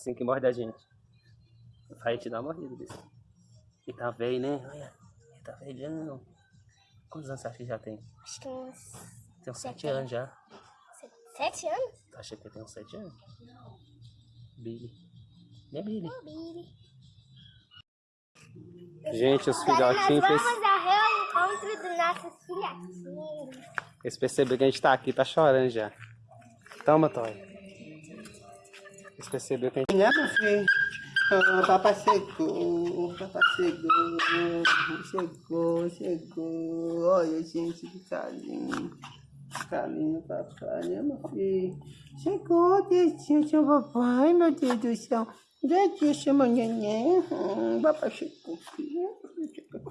assim que morde a gente. Vai te dar uma mordida desse. E tá velho, né? Olha, ele tá velhão. Quantos anos você acha que já tem? Acho que uns Tem uns sete Sete anos já. se- sete anos. Acha que tem uns sete anos? Billy. Né, Billy? Billy. Gente, os Agora nós filhotinhos, vamos ao reencontro dos nossos filhotinhos. eles perceberam que a gente tá aqui, tá chorando já. Toma, Toy. Eles perceberam que a gente... Né, meu filho? Ah, papai chegou, papai chegou, chegou, chegou. Olha, gente, que carinho. Carinho, papai, né, meu filho? Chegou, Dedinho, seu papai, meu Deus do céu. Dedinho, chama neném. Hum, papai chegou, filho. Chegou,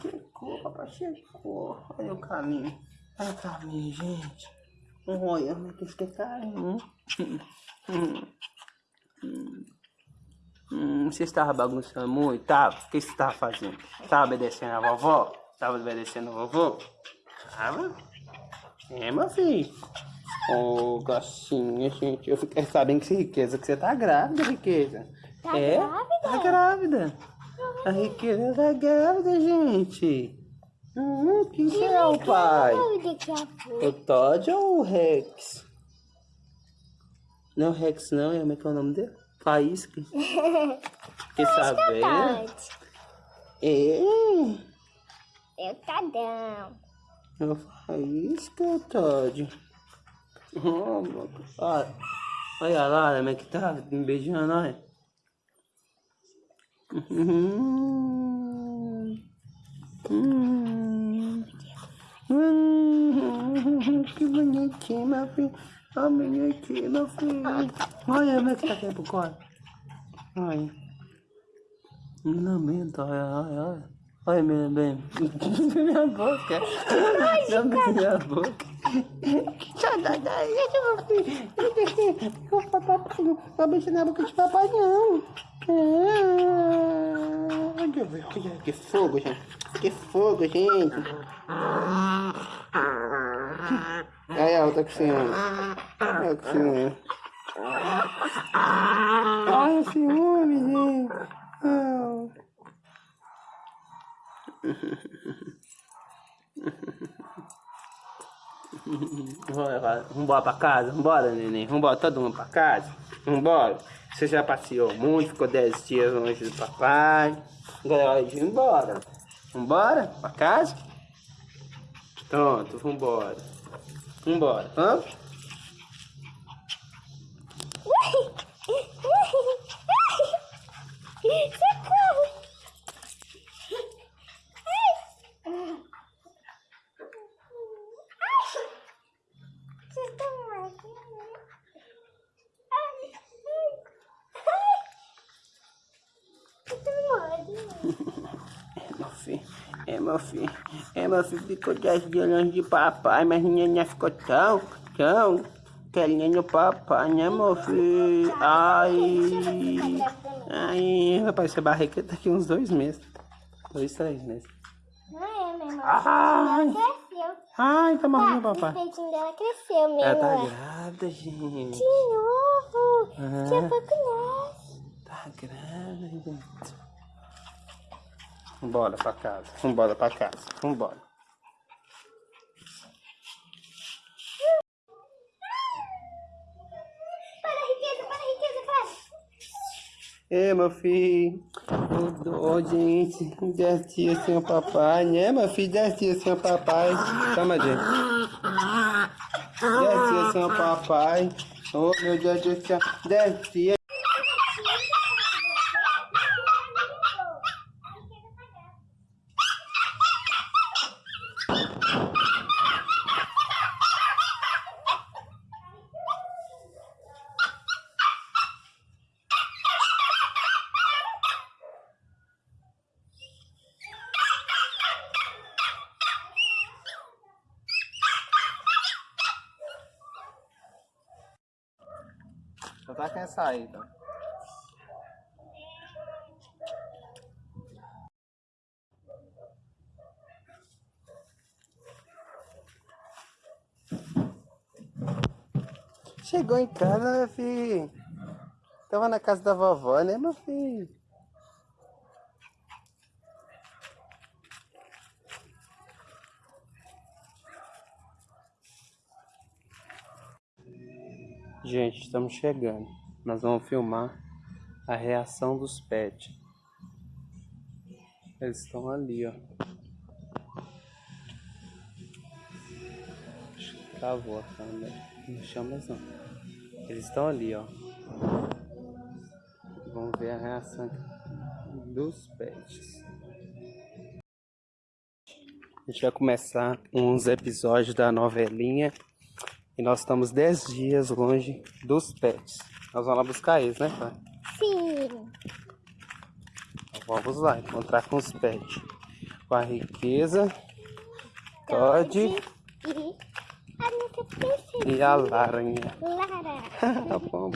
chegou, papai chegou. Olha o caminho. Olha o caminho, gente. Que fica carinho. Hum, hum, hum, você estava bagunçando muito? Tava? O que você estava fazendo? Estava obedecendo a vovó? Estava obedecendo a vovó? Tava? É, meu filho. Ô, oh, gacinha, gente. Eu fiquei sabendo que essa riqueza que você tá grávida, riqueza. Tá é? grávida? Tá grávida. A riqueza tá grávida, gente. Hum, quem será o pai? A. O Todd ou o Rex? Não é o Rex não, é como é que é o nome dele? Faísca. Fiquei sabendo. Todd. É, Eu cadão. é o Faísca, Todd. Oh, meu- olha, olha lá, como é que tá me beijando, olha. Hum, hum, hum, que bonitinho, meu filho. O bonitinho, meu filho. Olha como é que tá aqui pro colo. Olha. Me lamento, olha, olha, olha. Olha, minha bem. minha boca. Lambe minha boca. Sai daí, deixa meu filho. Deixa o papai não beijar na boca de papai, não. Ah, Olha, olha, que fogo, gente. Que fogo, gente. Aí a outra que se ama. Olha que ciúme. Olha o ciúme, gente. Ah. Vambora, vambora pra casa, vambora, neném. Vambora, todo mundo pra casa. Vambora. Você já passeou muito, ficou 10 dias longe do papai. Agora é hora de ir embora. Vambora pra casa? Pronto, vambora. Vambora, vamos? Socorro! Vocês filho. É, meu filho. É, meu filho ficou 10 dias longe de papai, mas neném ficou tão, tão querendo o papai, né, meu filho? Ai. Ai, vai parecer barriga daqui uns dois meses. Dois, três meses. Não é, minha irmã. Ai. Ai, tá morrendo, Tá, papai. o peitinho dela cresceu, minha Ela tá grávida, gente. De novo. Daqui a Ah. pouco nasce. Tá grávida. Vambora pra casa. Vambora pra casa. Vambora. Para, riqueza, para, riqueza, para. É, meu filho. Ô, dó, gente. 10 dias sem o papai, né, meu filho? 10 dias sem o papai. Toma, gente. 10 dias sem o papai. Oh, meu Deus do céu. 10 Só tá quem sair, então. Chegou em casa, meu filho. Tava na casa da vovó, né, meu filho? Gente, estamos chegando. Nós vamos filmar a reação dos pets. Eles estão ali, ó. Travou a câmera. Não chama mais não. Eles estão ali, ó. Vamos ver a reação dos pets. A gente vai começar uns episódios da novelinha. E nós estamos 10 dias longe dos pets. Nós vamos lá buscar eles, né, pai? Sim. Então vamos lá encontrar com os pets. Com a riqueza, Todd E e a Laranha. Lara. tá bom.